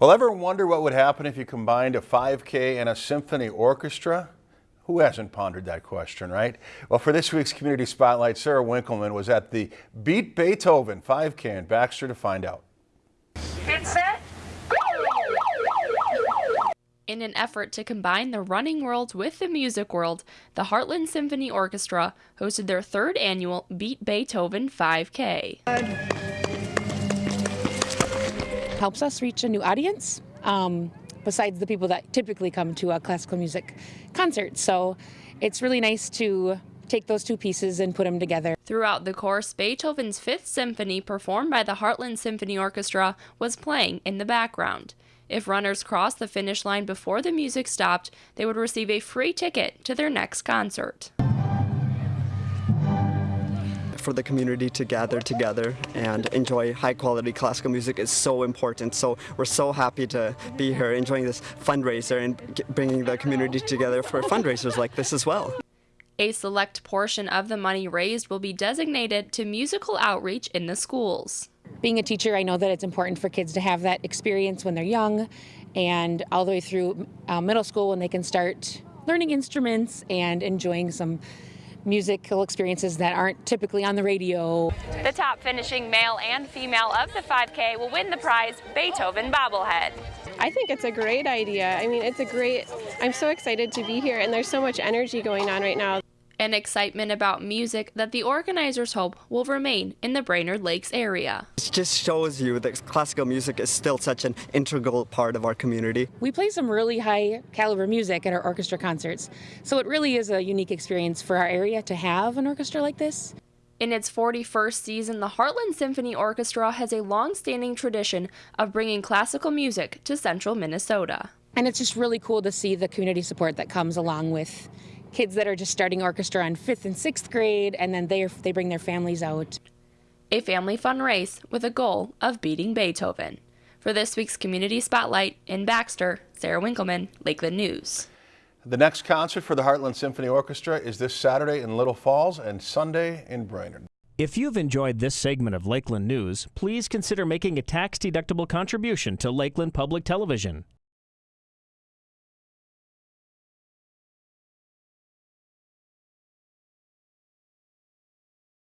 Well, ever wonder what would happen if you combined a 5K and a symphony orchestra? Who hasn't pondered that question, right? Well, for this week's Community Spotlight, Sarah Winkleman was at the Beat Beethoven 5K in Baxter to find out. Get set. In an effort to combine the running world with the music world, the Heartland Symphony Orchestra hosted their third annual Beat Beethoven 5K. Helps us reach a new audience. Um, besides the people that typically come to a classical music concert. So it's really nice to take those two pieces and put them together. Throughout the course, Beethoven's Fifth Symphony, performed by the Heartland Symphony Orchestra, was playing in the background. If runners crossed the finish line before the music stopped, they would receive a free ticket to their next concert. For the community to gather together and enjoy high quality classical music is so important. So we're so happy to be here enjoying this fundraiser and bringing the community together for fundraisers like this as well. A select portion of the money raised will be designated to musical outreach in the schools. Being a teacher, I know that it's important for kids to have that experience when they're young and all the way through uh, middle school when they can start learning instruments and enjoying some musical experiences that aren't typically on the radio. The top finishing male and female of the 5K will win the prize Beethoven bobblehead. I think it's a great idea. I mean, it's a great, I'm so excited to be here and there's so much energy going on right now and excitement about music that the organizers hope will remain in the Brainerd Lakes area. It just shows you that classical music is still such an integral part of our community. We play some really high caliber music at our orchestra concerts, so it really is a unique experience for our area to have an orchestra like this. In its 41st season, the Heartland Symphony Orchestra has a long-standing tradition of bringing classical music to central Minnesota. And it's just really cool to see the community support that comes along with kids that are just starting orchestra in fifth and sixth grade, and then they they bring their families out. A family fun race with a goal of beating Beethoven. For this week's Community Spotlight in Baxter, Sarah Winkleman, Lakeland News. The next concert for the Heartland Symphony Orchestra is this Saturday in Little Falls and Sunday in Brainerd. If you've enjoyed this segment of Lakeland News, please consider making a tax-deductible contribution to Lakeland Public Television.